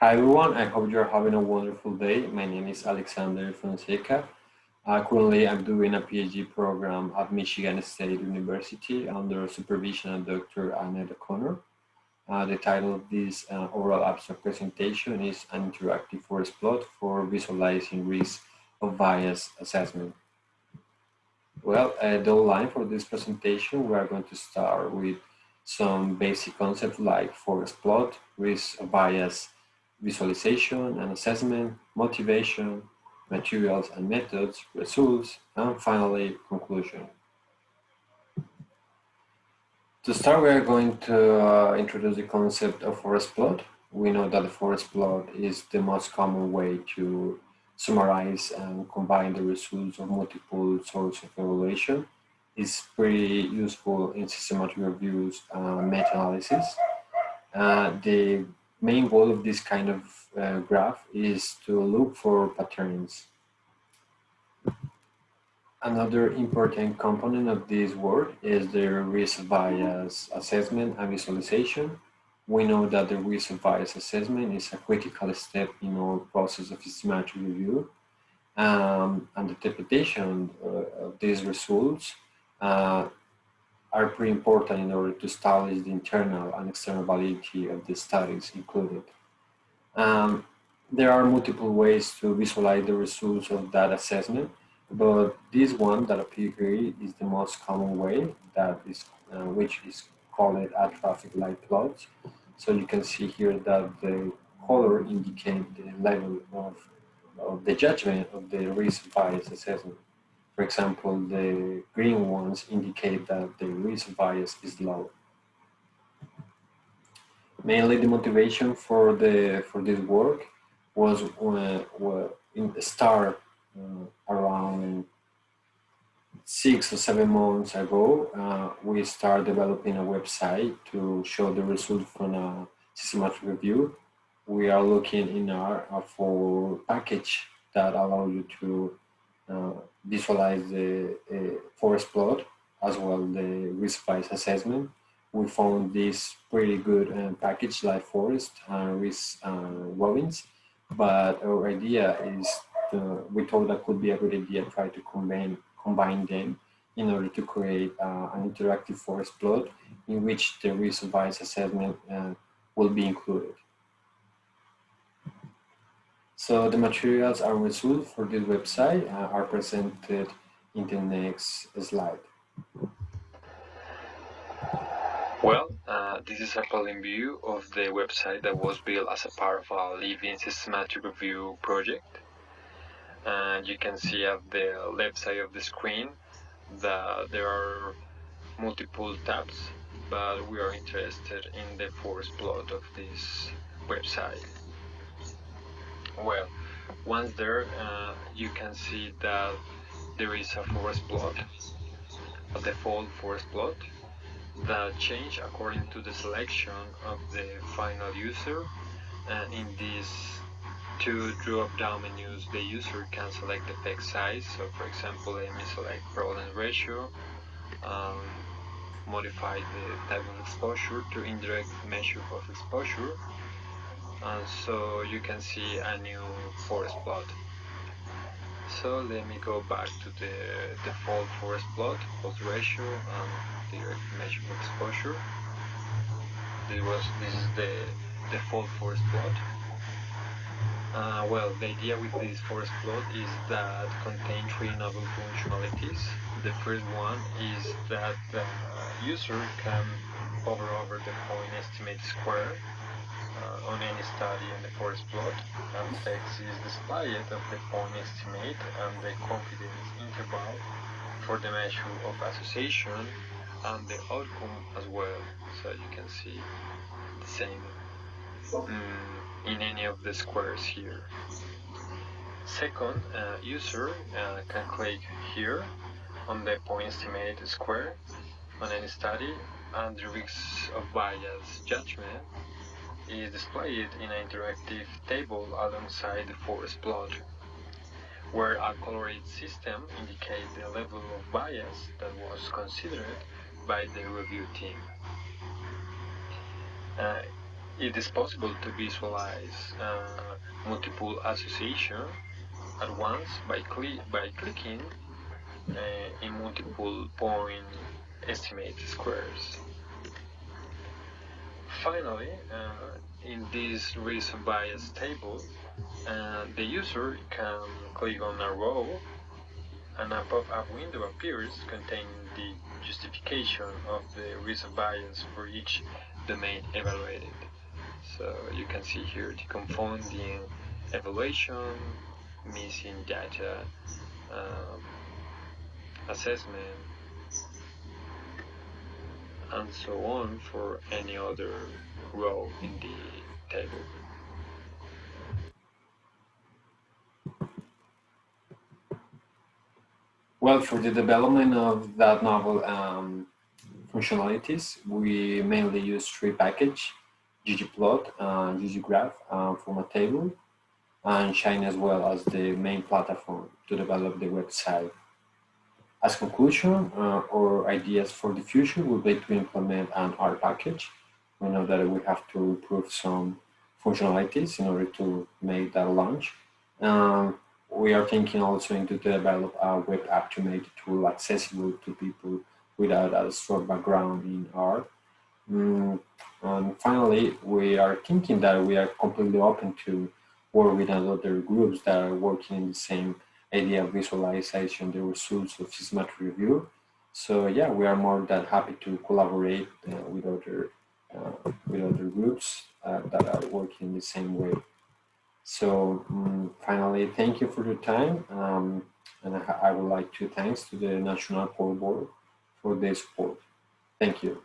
Hi everyone, I hope you're having a wonderful day. My name is Alexander Fonseca. Uh, currently, I'm doing a PhD program at Michigan State University under supervision of Dr. Annette O'Connor. Uh, the title of this uh, overall abstract presentation is an interactive forest plot for visualizing risk of bias assessment. Well, uh, the outline for this presentation, we are going to start with some basic concepts like forest plot, risk of bias visualization and assessment, motivation, materials and methods, results, and finally conclusion. To start, we are going to uh, introduce the concept of forest plot. We know that the forest plot is the most common way to summarize and combine the results of multiple sources of evaluation. It's pretty useful in systematic reviews and meta-analysis. Uh, the main goal of this kind of uh, graph is to look for patterns. Another important component of this work is the risk bias assessment and visualization. We know that the risk bias assessment is a critical step in our process of systematic review. Um, and the interpretation uh, of these results uh, are pretty important in order to establish the internal and external validity of the studies included. Um, there are multiple ways to visualize the results of that assessment, but this one that appears here is the most common way, that is, uh, which is called a traffic light plot. So you can see here that the color indicates the level of, of the judgment of the risk bias assessment. For example, the green ones indicate that the risk bias is low. Mainly the motivation for the for this work was uh, in the start uh, around six or seven months ago, uh, we started developing a website to show the result from a systematic review. We are looking in our, R for package that allow you to uh, visualize the uh, forest plot as well the risk bias assessment. We found this pretty good uh, package like forest and risk Robbins, but our idea is we thought that could be a good idea try to combine combine them in order to create uh, an interactive forest plot in which the risk bias assessment uh, will be included. So the materials and results for this website uh, are presented in the next slide. Well, uh, this is a plain view of the website that was built as a part of our living systematic review project. And you can see at the left side of the screen that there are multiple tabs, but we are interested in the forest plot of this website well once there uh, you can see that there is a forest plot a default forest plot that change according to the selection of the final user. And in these two drop down menus the user can select the text size. So for example let me select prevalence ratio um, modify the type of exposure to indirect measure of exposure and so you can see a new forest plot. So let me go back to the default forest plot pulse ratio and direct measure exposure. This was this is the default forest plot. Uh, well the idea with this forest plot is that contain three novel functionalities. The first one is that the user can hover over the point estimate square uh, on any study in the forest plot and text is displayed of the point estimate and the confidence interval for the measure of association and the outcome as well. So you can see the same um, in any of the squares here. Second uh, user uh, can click here on the point estimate square on any study and the risk of bias judgment is displayed in an interactive table alongside the forest plot, where a colored system indicates the level of bias that was considered by the review team. Uh, it is possible to visualize uh, multiple association at once by, cli by clicking uh, in multiple point estimate squares. Finally, uh, in this risk bias table, uh, the user can click on a row and a pop-up window appears containing the justification of the risk bias for each domain evaluated. So you can see here the confounding evaluation, missing data, um, assessment, and so on for any other row in the table. Well, for the development of that novel um, functionalities, we mainly use three package, ggplot, uh, ggiraph uh, formattable, and Shiny as well as the main platform to develop the website. As conclusion uh, or ideas for the future would be to implement an R package. We know that we have to improve some functionalities in order to make that launch. Um, we are thinking also into develop a web app to make the tool accessible to people without a strong background in R. Mm, and finally, we are thinking that we are completely open to work with other groups that are working in the same idea of visualization, the results of systematic review. So yeah, we are more than happy to collaborate uh, with other uh, with other groups uh, that are working in the same way. So um, finally, thank you for your time. Um, and I, I, would like to thanks to the National Pork Board for their support. Thank you.